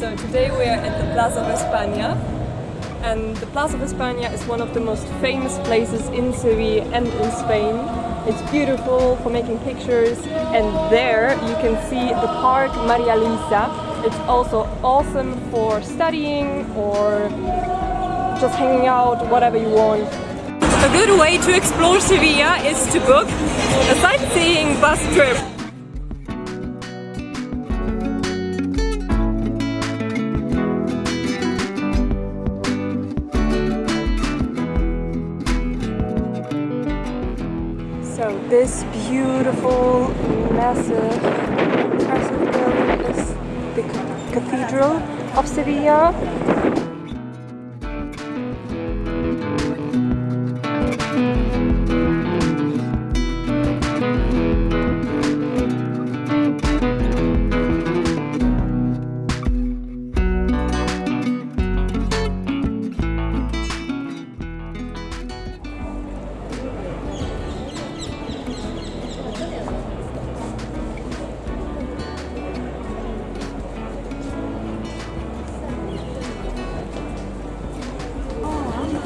So today we are at the Plaza of España and the Plaza of España is one of the most famous places in Seville and in Spain. It's beautiful for making pictures and there you can see the park Maria Luisa. It's also awesome for studying or just hanging out, whatever you want. A good way to explore Sevilla is to book a sightseeing bus trip. This beautiful, massive, impressive building is the Cathedral of Sevilla.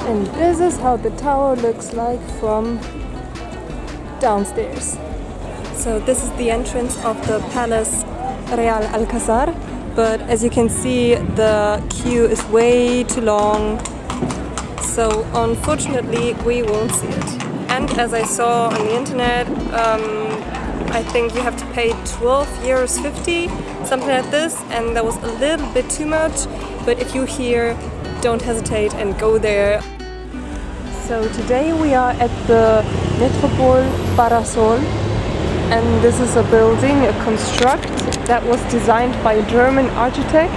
And this is how the tower looks like from downstairs. So this is the entrance of the Palace Real Alcazar, but as you can see the queue is way too long, so unfortunately we won't see it. And as I saw on the internet, um, I think you have to pay 12 euros 50, something like this, and that was a little bit too much, but if you're here, don't hesitate and go there. So today we are at the Metropol Parasol and this is a building, a construct that was designed by a German architect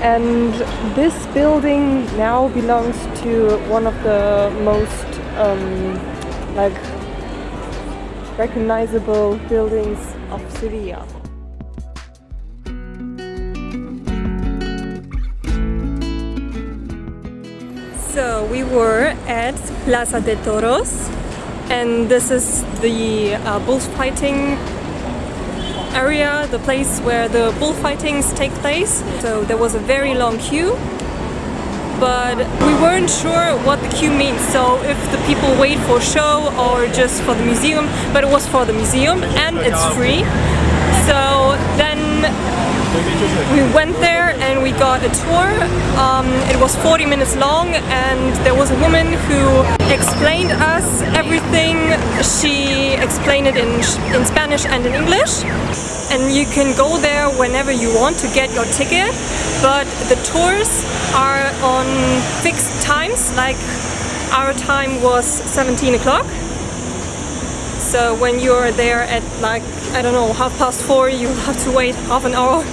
and this building now belongs to one of the most um, like recognizable buildings of Sevilla. So we were at Plaza de Toros and this is the uh, bullfighting area, the place where the bullfightings take place. So there was a very long queue but we weren't sure what the queue means so if the people wait for show or just for the museum but it was for the museum and it's free so then we went there got a tour. Um, it was 40 minutes long and there was a woman who explained us everything. She explained it in, in Spanish and in English. And you can go there whenever you want to get your ticket, but the tours are on fixed times, like our time was 17 o'clock. So when you're there at like, I don't know, half past four, you have to wait half an hour